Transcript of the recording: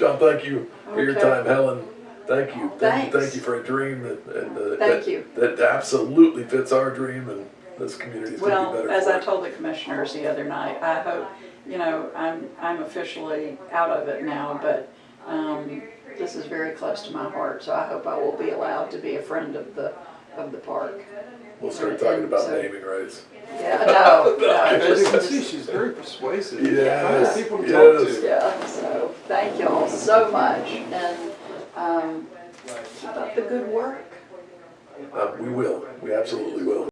John, thank you for your Okay. time. Helen, thank you. Thank- Thanks. Thank you for a dream that, and, uh, Thank that- you. That absolutely fits our dream and this community's gonna Well, be better as for I told the commissioners the other night, I hope, you know, I'm, I'm officially out of it now, but, um, this is very close to my heart, so I hope I will be allowed to be a friend of the, of the park. We'll start talking about So- naming rights. Yeah, no, no, As you just, can see, she's very persuasive. Yes, Find people to talk yes. to. yeah, thank y'all so much, and, um, keep up the good work. Uh, we will, we absolutely will.